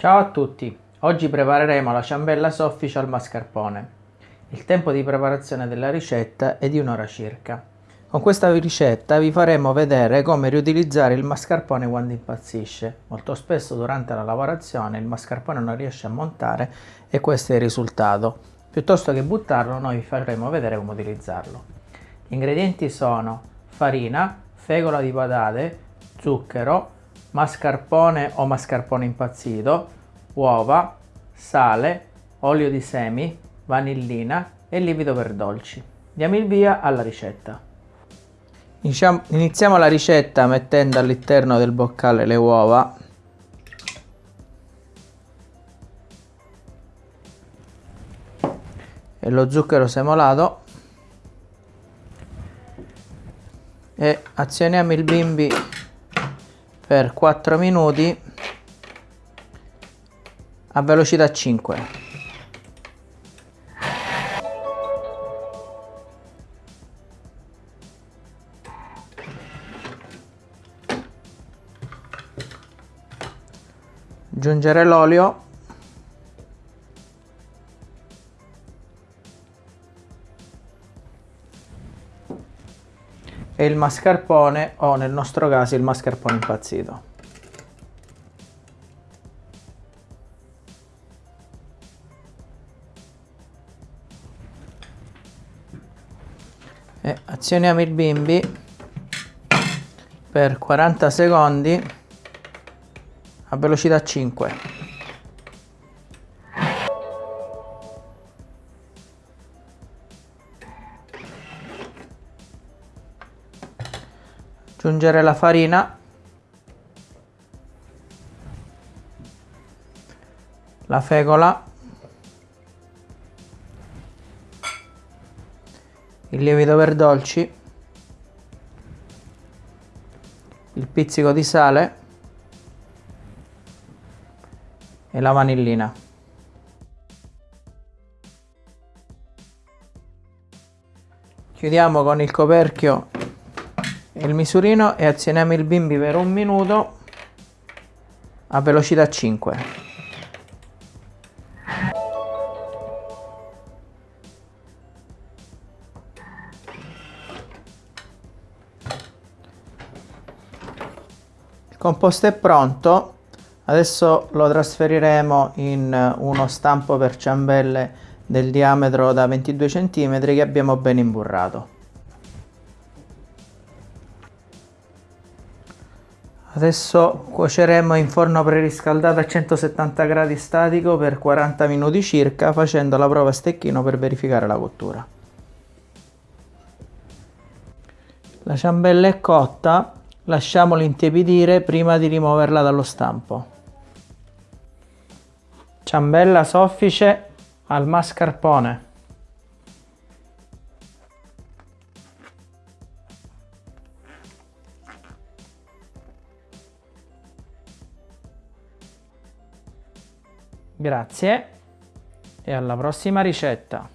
Ciao a tutti, oggi prepareremo la ciambella soffice al mascarpone. Il tempo di preparazione della ricetta è di un'ora circa. Con questa ricetta vi faremo vedere come riutilizzare il mascarpone quando impazzisce. Molto spesso durante la lavorazione il mascarpone non riesce a montare e questo è il risultato. Piuttosto che buttarlo noi vi faremo vedere come utilizzarlo. Gli ingredienti sono farina, fegola di patate, zucchero, mascarpone o mascarpone impazzito, uova, sale, olio di semi, vanillina e lievito per dolci. Diamo il via alla ricetta. Iniziamo la ricetta mettendo all'interno del boccale le uova e lo zucchero semolato e azioniamo il bimbi per 4 minuti a velocità 5 aggiungere l'olio e il mascarpone o nel nostro caso il mascarpone impazzito. E azioniamo il bimbi per 40 secondi a velocità 5. Aggiungere la farina. La fecola il lievito per dolci. Il pizzico di sale. E la vanillina. Chiudiamo con il coperchio il misurino e azioniamo il bimbi per un minuto a velocità 5 il composto è pronto. Adesso lo trasferiremo in uno stampo per ciambelle del diametro da 22 cm che abbiamo ben imburrato Adesso cuoceremo in forno preriscaldato a 170 gradi statico per 40 minuti circa facendo la prova a stecchino per verificare la cottura. La ciambella è cotta, lasciamola intiepidire prima di rimuoverla dallo stampo. Ciambella soffice al mascarpone. Grazie e alla prossima ricetta.